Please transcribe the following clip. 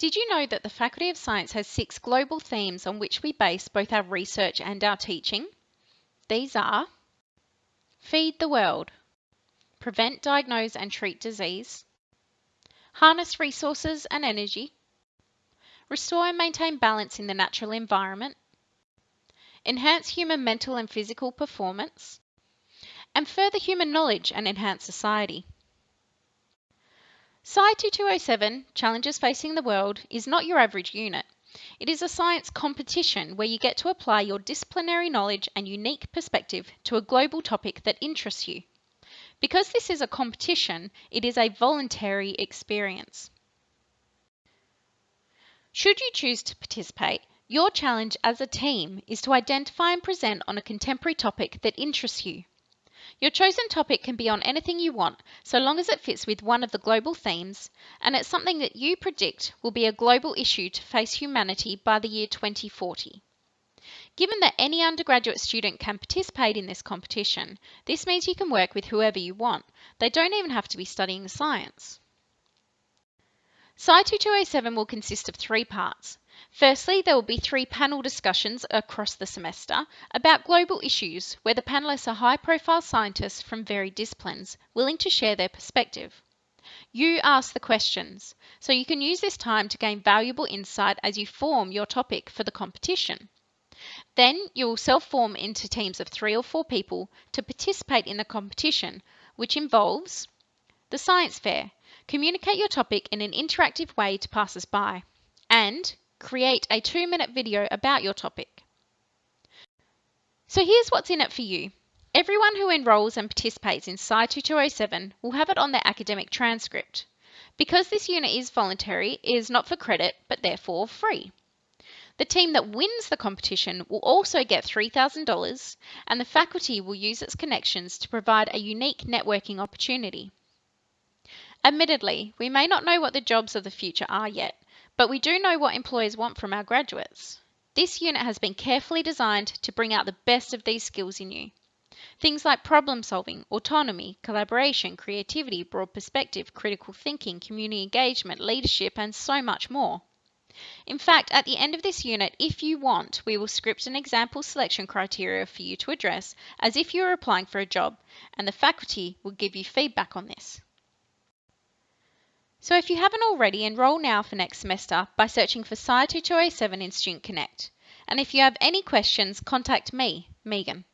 Did you know that the Faculty of Science has six global themes on which we base both our research and our teaching? These are Feed the World, Prevent, Diagnose and Treat Disease, Harness Resources and Energy, Restore and Maintain Balance in the Natural Environment, Enhance Human Mental and Physical Performance, and Further Human Knowledge and Enhance Society. Sci 2207 Challenges Facing the World is not your average unit. It is a science competition where you get to apply your disciplinary knowledge and unique perspective to a global topic that interests you. Because this is a competition, it is a voluntary experience. Should you choose to participate, your challenge as a team is to identify and present on a contemporary topic that interests you. Your chosen topic can be on anything you want, so long as it fits with one of the global themes, and it's something that you predict will be a global issue to face humanity by the year 2040. Given that any undergraduate student can participate in this competition, this means you can work with whoever you want. They don't even have to be studying science. Sci 2207 will consist of three parts. Firstly, there will be three panel discussions across the semester about global issues where the panelists are high profile scientists from varied disciplines willing to share their perspective. You ask the questions, so you can use this time to gain valuable insight as you form your topic for the competition. Then you will self form into teams of three or four people to participate in the competition, which involves the science fair. Communicate your topic in an interactive way to passers by. And create a two minute video about your topic. So here's what's in it for you. Everyone who enrolls and participates in Sci 2207 will have it on their academic transcript. Because this unit is voluntary, it is not for credit, but therefore free. The team that wins the competition will also get $3,000 and the faculty will use its connections to provide a unique networking opportunity. Admittedly, we may not know what the jobs of the future are yet, but we do know what employers want from our graduates. This unit has been carefully designed to bring out the best of these skills in you. Things like problem solving, autonomy, collaboration, creativity, broad perspective, critical thinking, community engagement, leadership, and so much more. In fact, at the end of this unit, if you want, we will script an example selection criteria for you to address as if you were applying for a job, and the faculty will give you feedback on this. So if you haven't already, enrol now for next semester by searching for Sci 2207 in Student Connect. And if you have any questions, contact me, Megan.